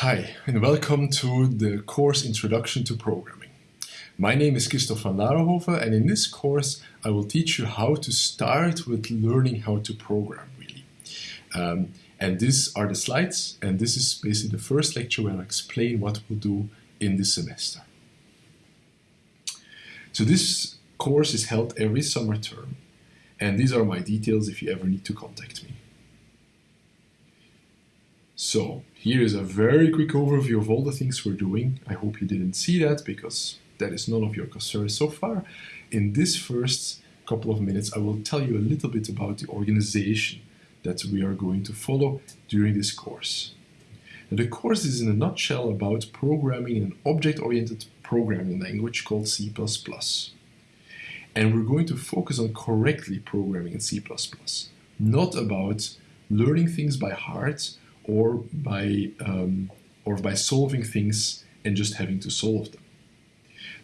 Hi, and welcome to the course Introduction to Programming. My name is Christoph van Larenhoven, and in this course I will teach you how to start with learning how to program, really. Um, and these are the slides, and this is basically the first lecture where I explain what we'll do in this semester. So this course is held every summer term, and these are my details if you ever need to contact me. So here is a very quick overview of all the things we're doing. I hope you didn't see that because that is none of your concern so far. In this first couple of minutes, I will tell you a little bit about the organization that we are going to follow during this course. Now, the course is in a nutshell about programming in an object-oriented programming language called C++. And we're going to focus on correctly programming in C++, not about learning things by heart or by, um, or by solving things and just having to solve them.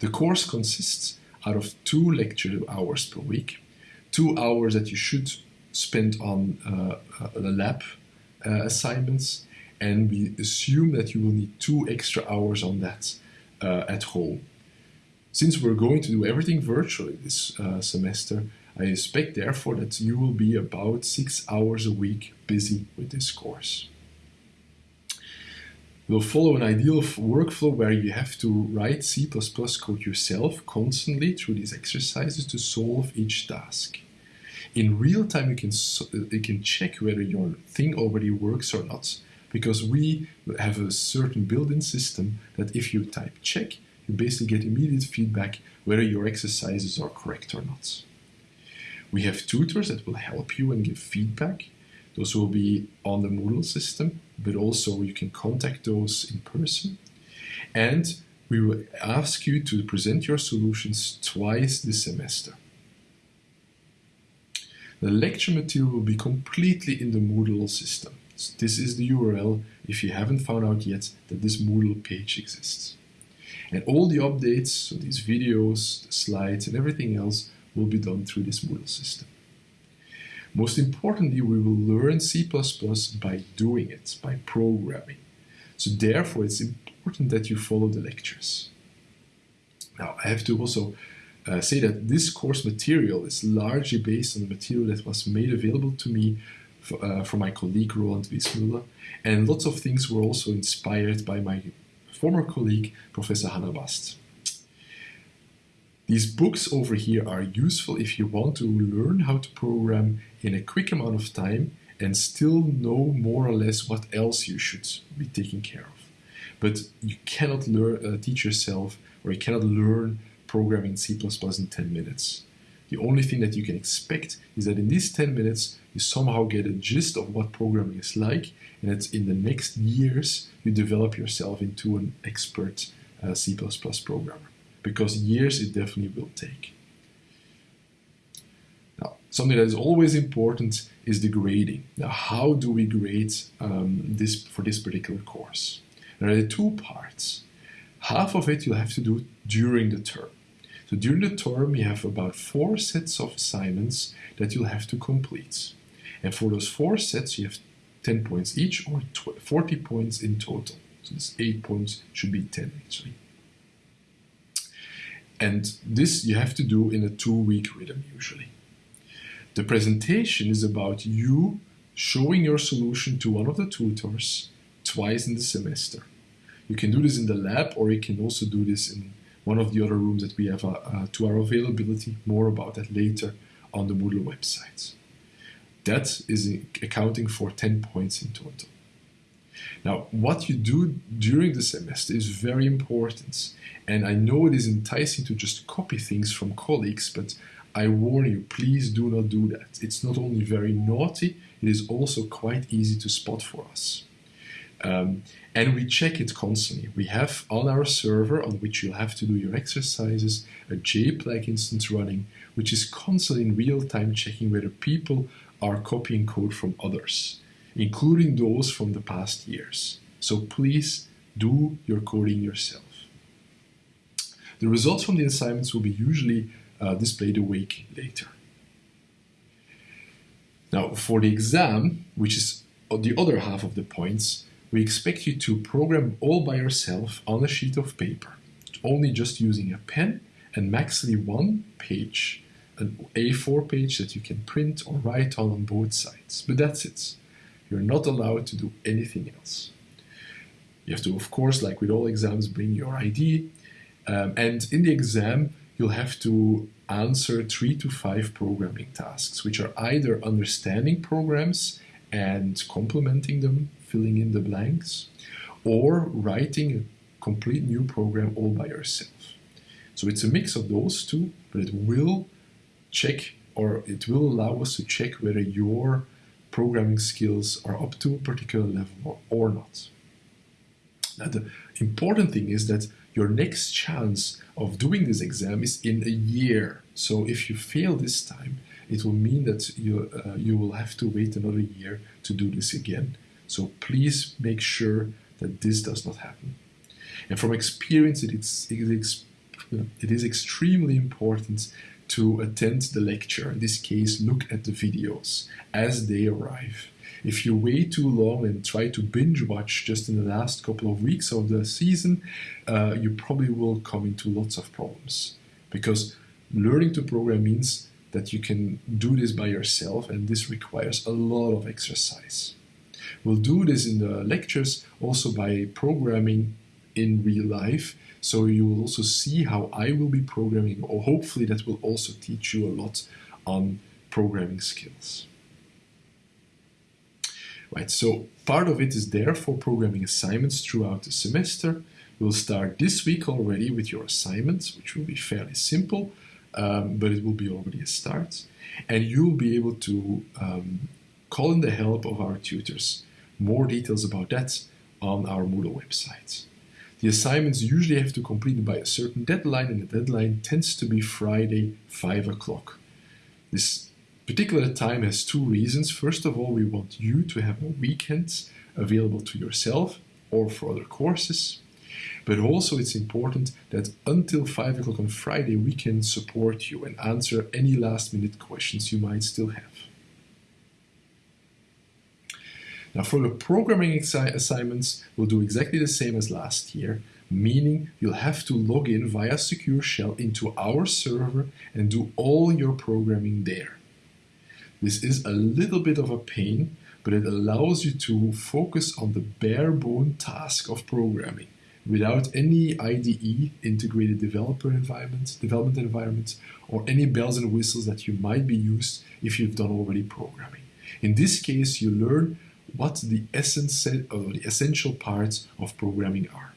The course consists out of two lecture hours per week, two hours that you should spend on uh, the lab uh, assignments, and we assume that you will need two extra hours on that uh, at home. Since we're going to do everything virtually this uh, semester, I expect therefore that you will be about six hours a week busy with this course. We'll follow an ideal workflow where you have to write C++ code yourself constantly through these exercises to solve each task. In real time, you can, you can check whether your thing already works or not, because we have a certain built-in system that if you type check, you basically get immediate feedback whether your exercises are correct or not. We have tutors that will help you and give feedback. Those will be on the Moodle system, but also you can contact those in person. And we will ask you to present your solutions twice this semester. The lecture material will be completely in the Moodle system. So this is the URL if you haven't found out yet that this Moodle page exists. And all the updates, so these videos, the slides and everything else will be done through this Moodle system. Most importantly, we will learn C++ by doing it, by programming. So therefore, it's important that you follow the lectures. Now, I have to also uh, say that this course material is largely based on the material that was made available to me for, uh, from my colleague Roland Wiesmüller, and lots of things were also inspired by my former colleague, Professor Hannah Bast. These books over here are useful if you want to learn how to program in a quick amount of time and still know more or less what else you should be taking care of. But you cannot learn, uh, teach yourself or you cannot learn programming C++ in 10 minutes. The only thing that you can expect is that in these 10 minutes you somehow get a gist of what programming is like and that in the next years you develop yourself into an expert uh, C++ programmer because years it definitely will take. Now, something that is always important is the grading. Now, how do we grade um, this for this particular course? There are two parts. Half of it you'll have to do during the term. So during the term, you have about four sets of assignments that you'll have to complete. And for those four sets, you have 10 points each or 40 points in total. So this 8 points should be 10 actually. And this you have to do in a two-week rhythm usually. The presentation is about you showing your solution to one of the tutors twice in the semester. You can do this in the lab or you can also do this in one of the other rooms that we have uh, uh, to our availability. More about that later on the Moodle website. That is accounting for 10 points in total. Now, what you do during the semester is very important. And I know it is enticing to just copy things from colleagues, but I warn you, please do not do that. It's not only very naughty, it is also quite easy to spot for us. Um, and we check it constantly. We have on our server, on which you'll have to do your exercises, a JPlag instance running, which is constantly in real time checking whether people are copying code from others including those from the past years. So please do your coding yourself. The results from the assignments will be usually uh, displayed a week later. Now for the exam, which is the other half of the points, we expect you to program all by yourself on a sheet of paper, only just using a pen and maximally one page, an A4 page that you can print or write on on both sides. But that's it. You're not allowed to do anything else. You have to, of course, like with all exams, bring your ID. Um, and in the exam, you'll have to answer three to five programming tasks, which are either understanding programs and complementing them, filling in the blanks, or writing a complete new program all by yourself. So it's a mix of those two, but it will check or it will allow us to check whether your programming skills are up to a particular level or, not. Now, the important thing is that your next chance of doing this exam is in a year. So if you fail this time, it will mean that you, uh, you will have to wait another year to do this again. So please make sure that this does not happen. And from experience, it is, it is, it is extremely important to attend the lecture. In this case, look at the videos as they arrive. If you wait too long and try to binge watch just in the last couple of weeks of the season, uh, you probably will come into lots of problems. Because learning to program means that you can do this by yourself, and this requires a lot of exercise. We'll do this in the lectures also by programming in real life. So you will also see how I will be programming, or hopefully that will also teach you a lot on programming skills. Right, so part of it is there for programming assignments throughout the semester. We'll start this week already with your assignments, which will be fairly simple, um, but it will be already a start. And you'll be able to um, call in the help of our tutors. More details about that on our Moodle website. The assignments usually have to complete by a certain deadline, and the deadline tends to be Friday, 5 o'clock. This particular time has two reasons. First of all, we want you to have a weekend available to yourself or for other courses. But also, it's important that until 5 o'clock on Friday, we can support you and answer any last minute questions you might still have. Now, for the programming assignments, we'll do exactly the same as last year, meaning you'll have to log in via Secure Shell into our server and do all your programming there. This is a little bit of a pain, but it allows you to focus on the bare bone task of programming without any IDE, integrated developer environment, development environment, or any bells and whistles that you might be used if you've done already programming. In this case, you learn what the essence or the essential parts of programming are.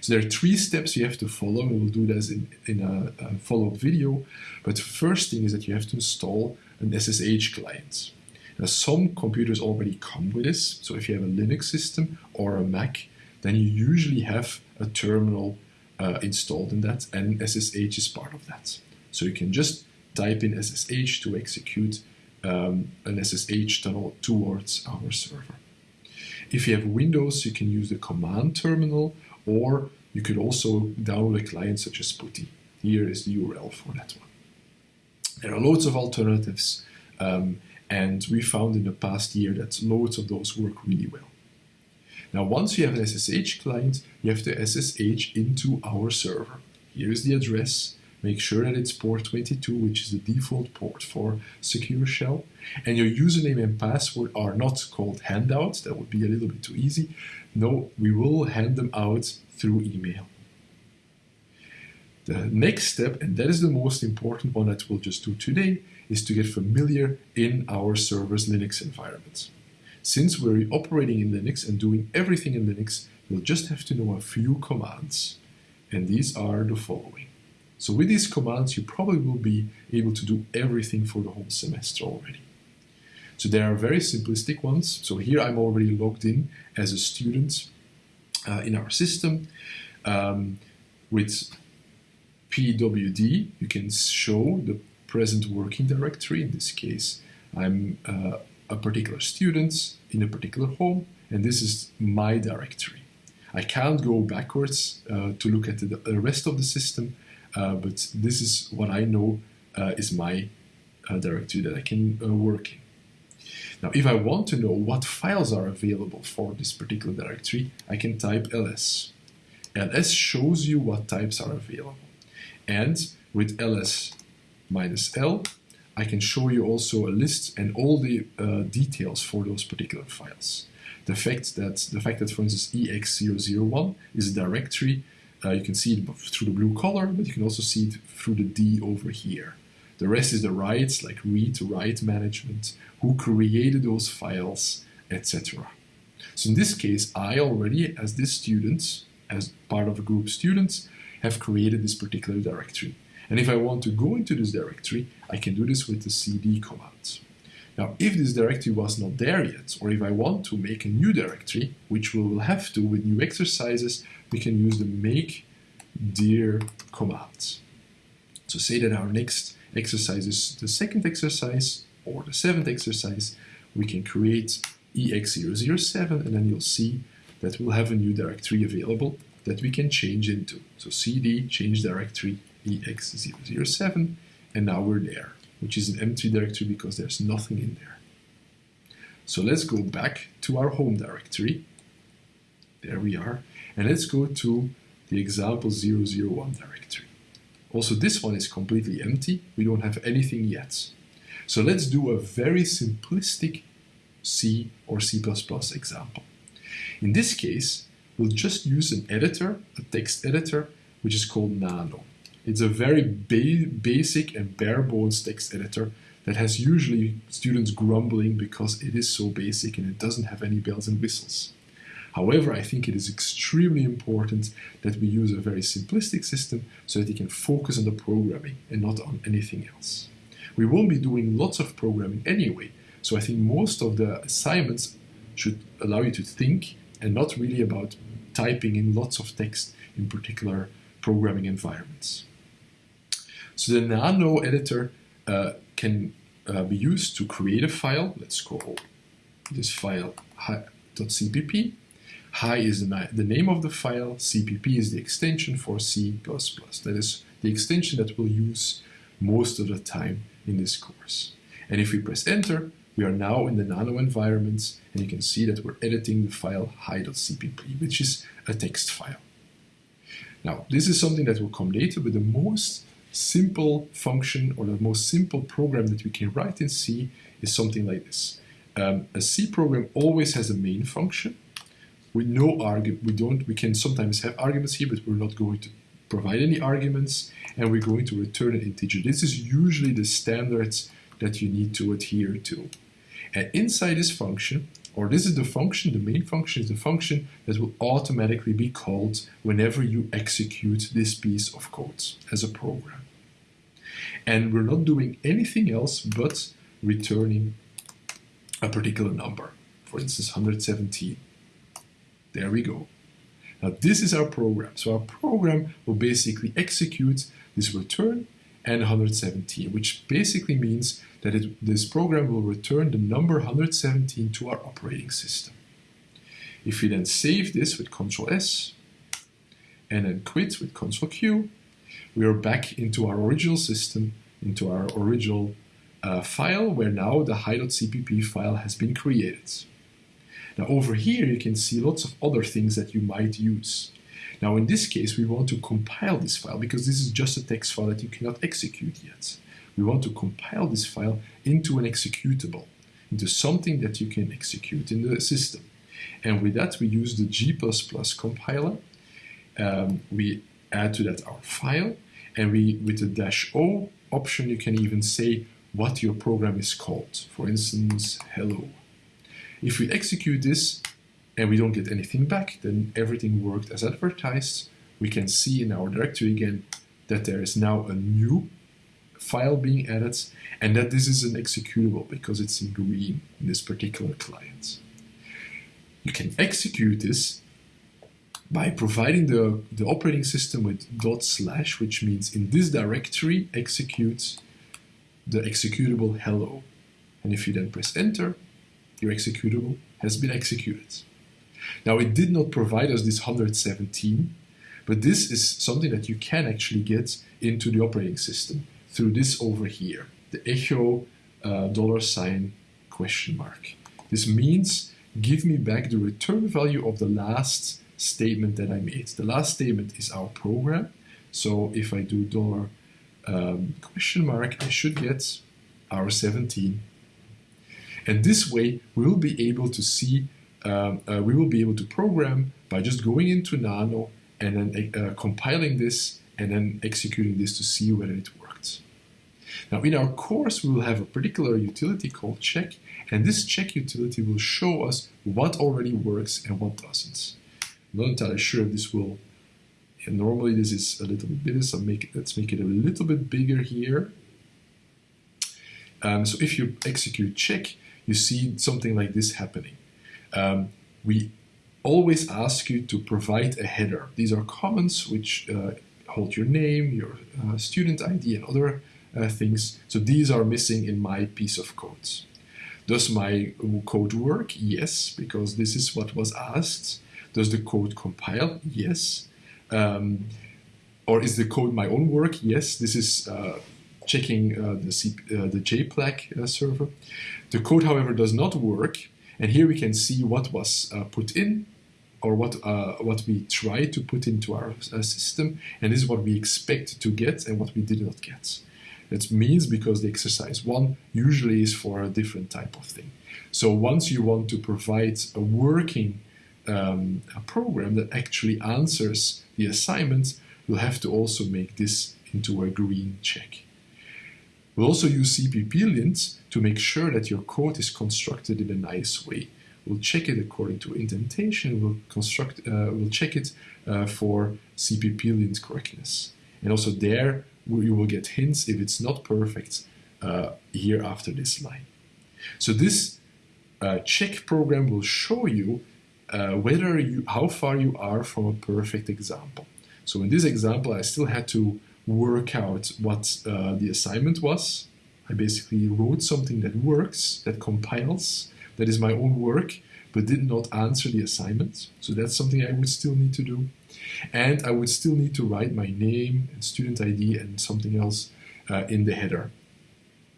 So there are three steps you have to follow, we'll do this in, in a, a follow-up video. But the first thing is that you have to install an SSH client. Now, some computers already come with this. So if you have a Linux system or a Mac, then you usually have a terminal uh, installed in that, and SSH is part of that. So you can just type in SSH to execute um, an SSH tunnel towards our server. If you have Windows, you can use the command terminal, or you could also download a client such as PuTTY. Here is the URL for that one. There are loads of alternatives, um, and we found in the past year that loads of those work really well. Now, once you have an SSH client, you have to SSH into our server. Here is the address. Make sure that it's port 22, which is the default port for Secure Shell. And your username and password are not called handouts. That would be a little bit too easy. No, we will hand them out through email. The next step, and that is the most important one that we'll just do today, is to get familiar in our server's Linux environment. Since we're operating in Linux and doing everything in Linux, we'll just have to know a few commands. And these are the following. So with these commands, you probably will be able to do everything for the whole semester already. So there are very simplistic ones. So here I'm already logged in as a student uh, in our system. Um, with pwd, you can show the present working directory. In this case, I'm uh, a particular student in a particular home, and this is my directory. I can't go backwards uh, to look at the, rest of the system, but this is what I know uh, is my uh, directory that I can uh, work in. Now, if I want to know what files are available for this particular directory, I can type ls. ls shows you what types are available. And with ls minus l, I can show you also a list and all the uh, details for those particular files. The fact that, the fact that for instance, ex001 is a directory, uh, you can see it through the blue color, but you can also see it through the D over here. The rest is the rights, like read, write management, who created those files, etc. So in this case, I already, as this student, as part of a group of students, have created this particular directory. And if I want to go into this directory, I can do this with the cd command. Now, if this directory was not there yet, or if I want to make a new directory, which we will have to with new exercises, we can use the make dir command. So say that our next exercise is the second exercise, or the seventh exercise, we can create ex007, and then you'll see that we'll have a new directory available that we can change into. So cd change directory ex007, and now we're there, which is an empty directory because there's nothing in there. So let's go back to our home directory. There we are. And let's go to the example 001 directory. Also, this one is completely empty. We don't have anything yet. So let's do a very simplistic C or C++ example. In this case, we'll just use an editor, a text editor, which is called Nano. It's a very ba basic and bare bones text editor that has usually students grumbling because it is so basic and it doesn't have any bells and whistles. However, I think it is extremely important that we use a very simplistic system so that you can focus on the programming and not on anything else. We won't be doing lots of programming anyway, so I think most of the assignments should allow you to think and not really about typing in lots of text in particular programming environments. So the Nano editor uh, can uh, be used to create a file. Let's call this file hi.cpp. Hi is the, the name of the file, CPP is the extension for C++. That is the extension that we'll use most of the time in this course. And if we press enter, we are now in the Nano environment and you can see that we're editing the file hi.cpp, which is a text file. Now, this is something that will come later, but the most simple function or the most simple program that we can write in C is something like this. Um, a C program always has a main function no argument. We don't. We can sometimes have arguments here, but we're not going to provide any arguments, and we're going to return an integer. This is usually the standards that you need to adhere to. And inside this function, or this is the function, the main function is the function that will automatically be called whenever you execute this piece of code as a program. And we're not doing anything else but returning a particular number, for instance 117. There we go. Now this is our program. So our program will basically execute this return and 117, which basically means that it, this program will return the number 117 to our operating system. If we then save this with Ctrl S and then quit with Ctrl Q, we are back into our original system, into our original uh, file where now the hi.cpp file has been created. Now over here you can see lots of other things that you might use. Now in this case we want to compile this file because this is just a text file that you cannot execute yet. We want to compile this file into an executable, into something that you can execute in the system. And with that we use the G++ compiler. Um, we add to that our file and we, with the dash O option, you can even say what your program is called. For instance, hello. If we execute this and we don't get anything back, then everything worked as advertised. We can see in our directory again that there is now a new file being added and that this is an executable because it's in green in this particular client. You can execute this by providing the, the operating system with dot slash, which means in this directory executes the executable hello. And if you then press enter, your executable has been executed. Now it did not provide us this 117, but this is something that you can actually get into the operating system through this over here, the echo uh, dollar sign question mark. This means give me back the return value of the last statement that I made. The last statement is our program. So if I do dollar um, question mark, I should get our 17. And this way, we will be able to see, um, uh, we will be able to program by just going into Nano and then uh, compiling this and then executing this to see whether it worked. Now in our course, we will have a particular utility called check, and this check utility will show us what already works and what doesn't. Not entirely sure if this will, and normally this is a little bit bigger, so make, let's make it a little bit bigger here. Um, so if you execute check, you see something like this happening. Um, we always ask you to provide a header. These are comments which uh, hold your name, your uh, student ID, and other uh, things. So these are missing in my piece of code. Does my code work? Yes, because this is what was asked. Does the code compile? Yes. Um, or is the code my own work? Yes. This is uh, checking uh, the, C uh, the uh, server. The code, however, does not work. And here we can see what was uh, put in or what, uh, what we try to put into our system. And this is what we expect to get and what we did not get. That means because the exercise one usually is for a different type of thing. So once you want to provide a working um, a program that actually answers the assignments, you'll have to also make this into a green check. We'll also use CPP-lint to make sure that your code is constructed in a nice way. We'll check it according to indentation, we'll, construct, uh, we'll check it uh, for CPP-lint correctness. And also there, you will get hints if it's not perfect uh, here after this line. So this uh, check program will show you uh, whether you, how far you are from a perfect example. So in this example, I still had to work out what uh, the assignment was. I basically wrote something that works, that compiles, that is my own work, but did not answer the assignment. So that's something I would still need to do. And I would still need to write my name and student ID and something else uh, in the header.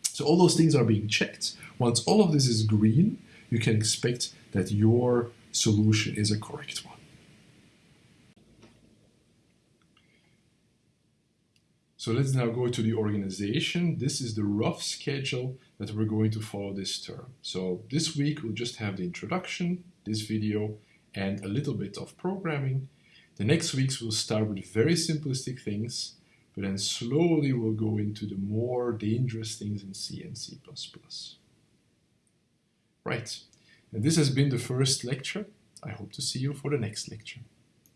So all those things are being checked. Once all of this is green, you can expect that your solution is a correct one. So let's now go to the organization. This is the rough schedule that we're going to follow this term. So this week we'll just have the introduction, this video, and a little bit of programming. The next weeks we'll start with very simplistic things, but then slowly we'll go into the more dangerous things in C and C++. Right, and this has been the first lecture. I hope to see you for the next lecture.